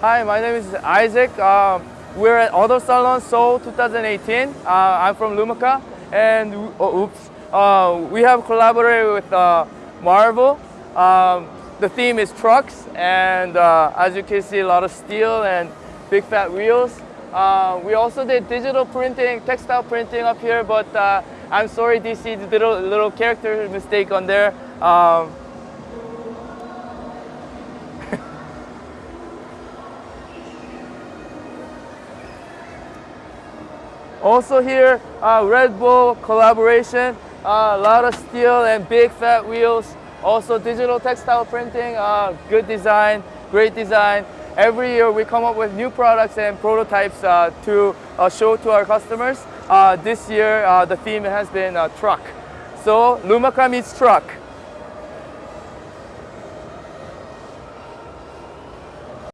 Hi, my name is Isaac. Uh, we're at Auto Salon Seoul 2018. Uh, I'm from Lumaka and oh, oops, uh, we have collaborated with uh, Marvel. Um, the theme is trucks and uh, as you can see a lot of steel and big fat wheels. Uh, we also did digital printing, textile printing up here but I'm sorry DC did a little, little character mistake on there. Um, Also here, uh, Red Bull collaboration, uh, a lot of steel and big fat wheels. Also digital textile printing, uh, good design, great design. Every year we come up with new products and prototypes uh, to show to our customers. This year the theme has been truck. So Lumaka meets truck.